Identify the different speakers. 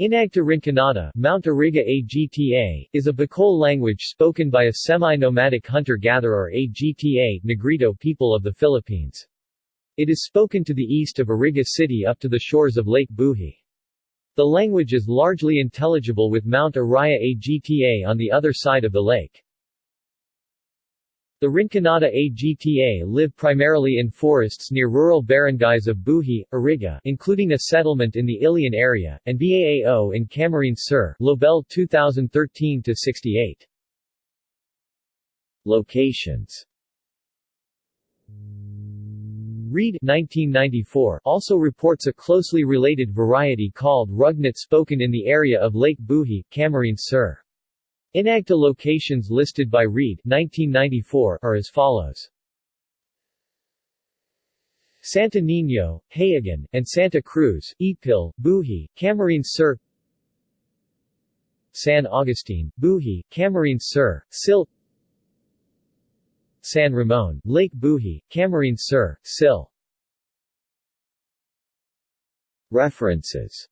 Speaker 1: Inagta Rinconada Mount Iriga Agta, is a Bicol language spoken by a semi-nomadic hunter-gatherer Agta Negrito people of the Philippines. It is spoken to the east of Iriga City up to the shores of Lake Buhi. The language is largely intelligible with Mount Iraya Agta on the other side of the lake. The Rinconada Agta live primarily in forests near rural barangays of Buhi, Iriga including a settlement in the Ilian area, and Baao in Camarines Sur Lobel 2013-68. Locations Reed 1994 also reports a closely related variety called Rugnut spoken in the area of Lake Buhi, Camarines Sur. Inagta locations listed by Reed 1994 are as follows. Santa Niño, Hayagan, and Santa Cruz, Ipil, Buhi, Camarines Sur San Agustin, Buhi, Camarines Sur, Sil San Ramon, Lake Buhi, Camarines Sur, Sil References